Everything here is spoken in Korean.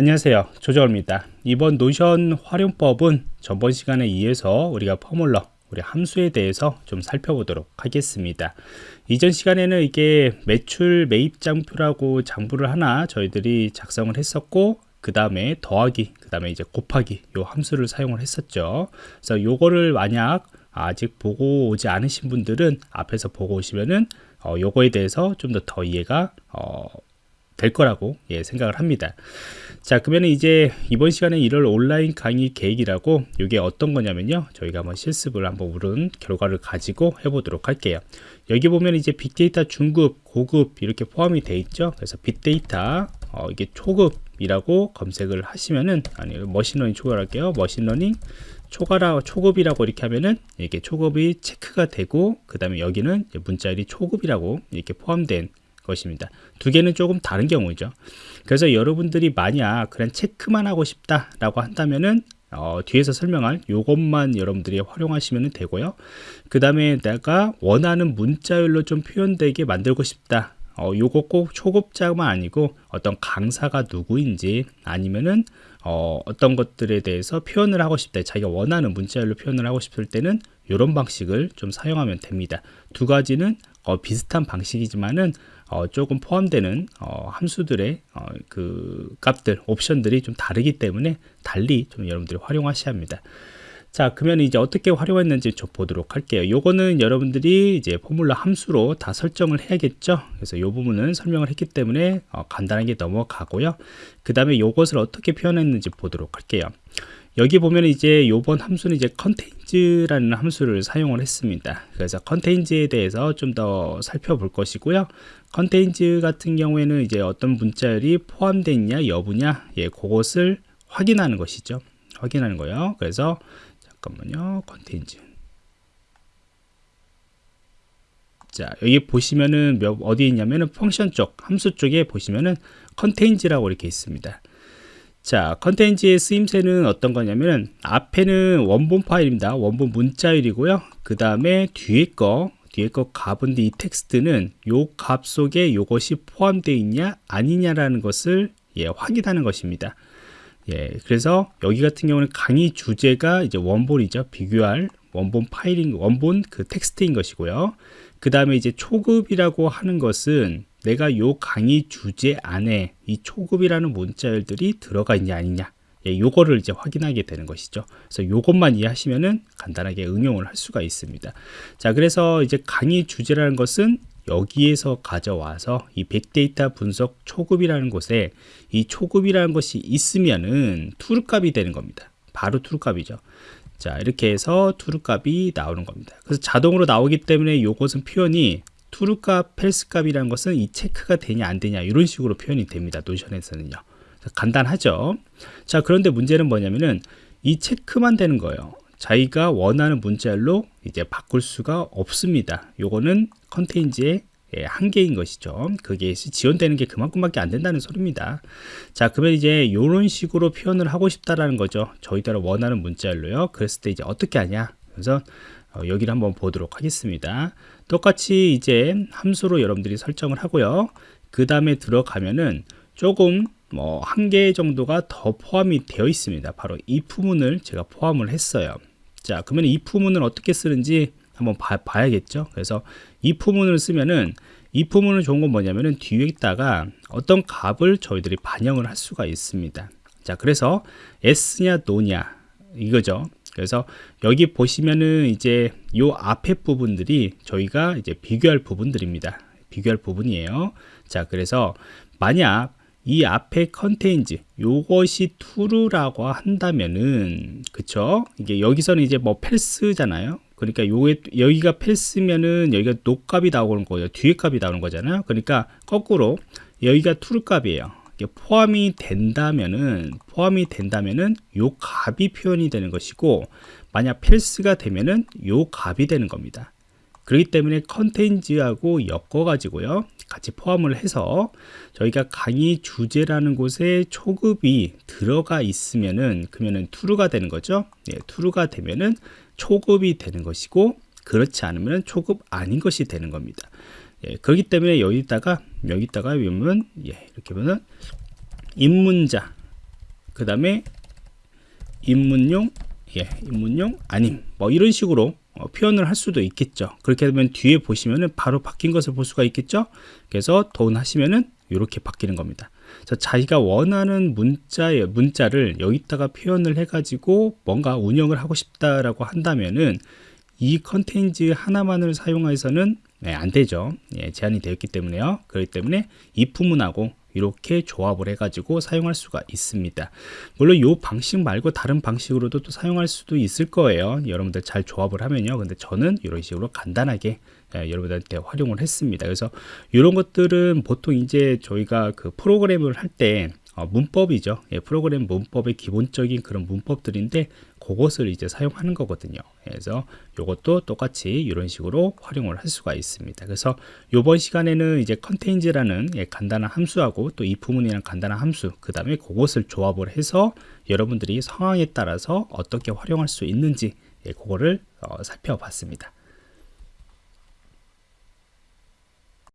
안녕하세요. 조정호입니다. 이번 노션 활용법은 전번 시간에 이어서 우리가 포뮬러 우리 함수에 대해서 좀 살펴보도록 하겠습니다. 이전 시간에는 이게 매출 매입 장표라고 장부를 하나 저희들이 작성을 했었고 그 다음에 더하기 그 다음에 이제 곱하기 요 함수를 사용을 했었죠. 그래서 요거를 만약 아직 보고 오지 않으신 분들은 앞에서 보고 오시면은 어, 요거에 대해서 좀 더더 이해가 어, 될 거라고 예, 생각을 합니다. 자 그러면 이제 이번 시간에 이럴 온라인 강의 계획이라고 이게 어떤 거냐면요. 저희가 한번 실습을 한번 우른 결과를 가지고 해보도록 할게요. 여기 보면 이제 빅데이터 중급 고급 이렇게 포함이 돼 있죠. 그래서 빅데이터 어, 이게 초급이라고 검색을 하시면은 아니 머신러닝 초과할게요. 머신러닝 초과라 초급이라고 이렇게 하면은 이렇게 초급이 체크가 되고 그 다음에 여기는 문자열이 초급이라고 이렇게 포함된 것입니다. 두 개는 조금 다른 경우죠. 그래서 여러분들이 만약 그냥 체크만 하고 싶다라고 한다면은 어, 뒤에서 설명할 요것만 여러분들이 활용하시면 되고요. 그 다음에 내가 원하는 문자열로 좀 표현되게 만들고 싶다. 어, 요거 꼭 초급자만 아니고 어떤 강사가 누구인지 아니면은 어, 어떤 것들에 대해서 표현을 하고 싶다 자기가 원하는 문자열로 표현을 하고 싶을 때는 이런 방식을 좀 사용하면 됩니다. 두 가지는 어, 비슷한 방식이지만은 어, 조금 포함되는 어, 함수들의 어, 그 값들 옵션들이 좀 다르기 때문에 달리 좀 여러분들이 활용하셔야 합니다 자 그러면 이제 어떻게 활용했는지 좀 보도록 할게요. 요거는 여러분들이 이제 포뮬러 함수로 다 설정을 해야겠죠? 그래서 요 부분은 설명을 했기 때문에 어, 간단하게 넘어가고요. 그 다음에 요것을 어떻게 표현했는지 보도록 할게요. 여기 보면 이제 요번 함수는 이제 컨테인즈라는 함수를 사용을 했습니다. 그래서 컨테인즈에 대해서 좀 더 살펴볼 것이고요. contains 같은 경우에는 이제 어떤 문자열이 포함되어 있냐 여부냐 예 그것을 확인하는 것이죠. 확인하는 거예요. 그래서 잠깐만요. contains 자 여기 보시면은 몇, 어디 있냐면은 function 쪽 함수 쪽에 보시면은 contains라고 이렇게 있습니다. 자 contains의 쓰임새는 어떤 거냐면은 앞에는 원본 파일입니다. 원본 문자열이고요. 그 다음에 뒤에 거 뒤에 거 값인데 이 텍스트는 요 값 속에 요것이 포함되어 있냐 아니냐라는 것을 예, 확인하는 것입니다 예, 그래서 여기 같은 경우는 강의 주제가 이제 원본이죠. 비교할 원본 파일인 원본 그 텍스트인 것이고요. 그 다음에 이제 초급이라고 하는 것은 내가 요 강의 주제 안에 이 초급이라는 문자열들이 들어가 있냐 아니냐 예, 요거를 이제 확인하게 되는 것이죠. 그래서 요것만 이해하시면은 간단하게 응용을 할 수가 있습니다. 자, 그래서 이제 강의 주제라는 것은 여기에서 가져와서 이 빅데이터 분석 초급이라는 곳에 이 초급이라는 것이 있으면은 true 값이 되는 겁니다. 바로 true 값이죠. 자 이렇게 해서 true 값이 나오는 겁니다. 그래서 자동으로 나오기 때문에 이것은 표현이 true 값, false 값이라는 것은 이 체크가 되냐 안 되냐 이런 식으로 표현이 됩니다. Notion에서는요. 간단하죠. 자 그런데 문제는 뭐냐면은 이 체크만 되는 거예요. 자기가 원하는 문자열로 이제 바꿀 수가 없습니다. 요거는 contains의 예, 한계인 것이죠. 그게 지원되는 게 그만큼밖에 안 된다는 소리입니다. 자, 그러면 이제 이런 식으로 표현을 하고 싶다라는 거죠. 저희대로 원하는 문자열로요. 그랬을 때 이제 어떻게 하냐? 그래서 어, 여기를 한번 보도록 하겠습니다. 똑같이 이제 함수로 여러분들이 설정을 하고요. 그 다음에 들어가면은 조금 뭐 한 개 정도가 더 포함이 되어 있습니다. 바로 이 부분을 제가 포함을 했어요. 자, 그러면 이 부분을 어떻게 쓰는지 한번 봐, 야겠죠 그래서 if문을 쓰면은 if문은 좋은 건 뭐냐면은 뒤에다가 어떤 값을 저희들이 반영을 할 수가 있습니다. 자, 그래서 s냐 노냐 이거죠. 그래서 여기 보시면은 이제 요 앞에 부분들이 저희가 이제 비교할 부분들입니다. 비교할 부분이에요. 자, 그래서 만약 이 앞에 contains 요것이 true라고 한다면은 그쵸? 이게 여기서는 이제 뭐 false잖아요. 그러니까 요게 여기가 false면은 여기가 no 값이 나오는 거예요 뒤에 값이 나오는 거잖아요. 그러니까 거꾸로 여기가 true 값이에요. 포함이 된다면은 포함이 된다면은 요 값이 표현이 되는 것이고 만약 펠스가 되면은 요 값이 되는 겁니다 그렇기 때문에 컨테인즈하고 엮어 가지고요 같이 포함을 해서 저희가 강의 주제라는 곳에 초급이 들어가 있으면은 그러면은 투루가 되는 거죠. 예, 투루가 되면은 초급이 되는 것이고 그렇지 않으면 초급 아닌 것이 되는 겁니다. 예, 그렇기 때문에 여기다가 여기다가 보면 예, 이렇게 보면 입문자 그 다음에 입문용 예, 입문용 아님 뭐 이런 식으로 어, 표현을 할 수도 있겠죠 그렇게 되면 뒤에 보시면은 바로 바뀐 것을 볼 수가 있겠죠 그래서 돈 하시면은 이렇게 바뀌는 겁니다 자, 자기가 원하는 문자에 문자를 여기다가 표현을 해 가지고 뭔가 운영을 하고 싶다라고 한다면은 이 컨테인츠 하나만을 사용해서는 네, 안 되죠. 예, 제한이 되어 있기 때문에요. 그렇기 때문에 이품문하고 이렇게 조합을 해가지고 사용할 수가 있습니다. 물론 이 방식 말고 다른 방식으로도 또 사용할 수도 있을 거예요. 여러분들 잘 조합을 하면요. 근데 저는 이런 식으로 간단하게 예, 여러분들한테 활용을 했습니다. 그래서 이런 것들은 보통 이제 저희가 그 프로그램을 할때 어, 문법이죠. 예, 프로그램 문법의 기본적인 그런 문법들인데 그것을 이제 사용하는 거거든요. 그래서 이것도 똑같이 이런 식으로 활용을 할 수가 있습니다. 그래서 이번 시간에는 이제 컨테인즈라는 예, 간단한 함수하고 또 if문이라는 간단한 함수, 그 다음에 그것을 조합을 해서 여러분들이 상황에 따라서 어떻게 활용할 수 있는지 예, 그거를 어, 살펴봤습니다.